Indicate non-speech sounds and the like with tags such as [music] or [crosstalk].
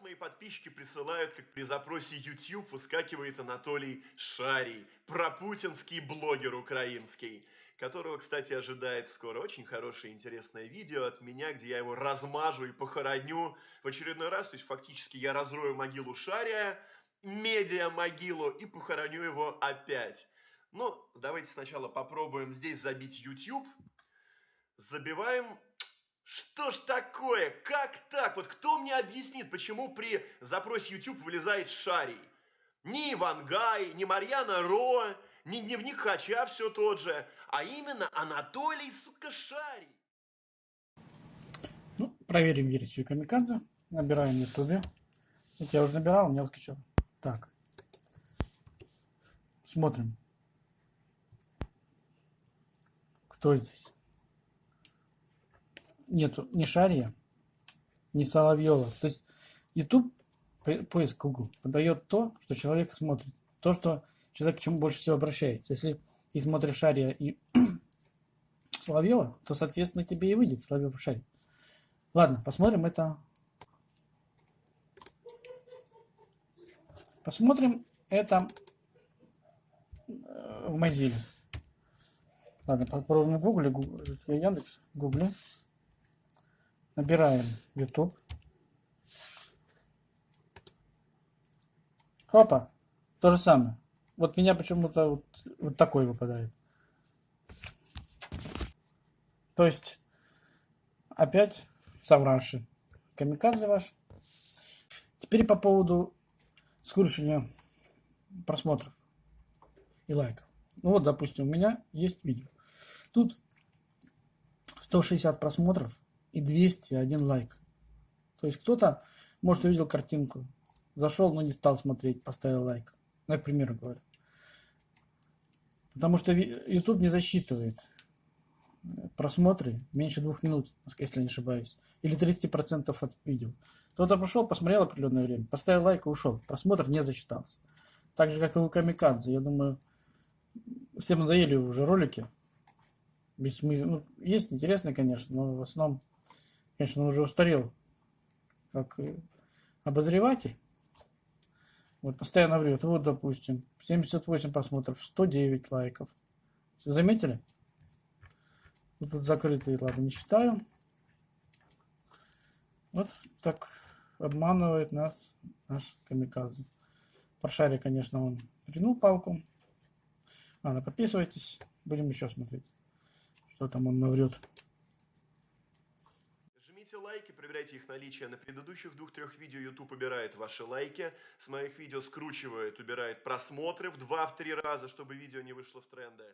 мои подписчики присылают, как при запросе YouTube выскакивает Анатолий Шарий, пропутинский блогер украинский, которого, кстати, ожидает скоро очень хорошее интересное видео от меня, где я его размажу и похороню в очередной раз. То есть фактически я разрою могилу Шария, медиа-могилу и похороню его опять. Ну, давайте сначала попробуем здесь забить YouTube. Забиваем что ж такое? Как так? Вот кто мне объяснит, почему при запросе YouTube вылезает Шарий? Ни Ивангай, ни Марьяна Ро, ни Дневник Хача все тот же, а именно Анатолий, сука, Шарий. Ну, проверим версию Камикадзе. Набираем в Ютубе. Вот я уже набирал, у меня выскочил. Так. Смотрим. Кто здесь? Нету ни Шария, ни Соловьева. То есть YouTube, поиск Google, подает то, что человек смотрит. То, что человек к чему больше всего обращается. Если ты смотришь Шария и [clears throat] Соловьева, то, соответственно, тебе и выйдет Соловьев Шарий. Ладно, посмотрим это. Посмотрим это э, в Mozilla. Ладно, попробуем в Гугле, Яндекс, Гугле. Набираем YouTube. Опа, то же самое. Вот меня почему-то вот, вот такой выпадает. То есть, опять совравший. Камикадзе ваш. Теперь по поводу скручивания просмотров и лайков. Ну вот, допустим, у меня есть видео. Тут 160 просмотров и 201 лайк. То есть кто-то, может, увидел картинку, зашел, но не стал смотреть, поставил лайк. Ну, я к примеру говорю. Потому что YouTube не засчитывает просмотры меньше двух минут, если не ошибаюсь. Или 30% от видео. Кто-то пошел, посмотрел определенное время, поставил лайк и ушел. Просмотр не засчитался. Так же, как и у Камикадзе. Я думаю, всем надоели уже ролики. Ну, есть интересные, конечно, но в основном Конечно, он уже устарел как обозреватель. Вот постоянно врет. Вот, допустим, 78 просмотров, 109 лайков. Все заметили? Вот тут закрытые, ладно, не считаю. Вот так обманывает нас наш камикадзе. Паршаре, конечно, он ринул палку. Ладно, подписывайтесь. Будем еще смотреть, что там он наврет. Проверяйте их наличие. На предыдущих двух-трех видео YouTube убирает ваши лайки. С моих видео скручивает, убирает просмотры в 2-3 раза, чтобы видео не вышло в тренды.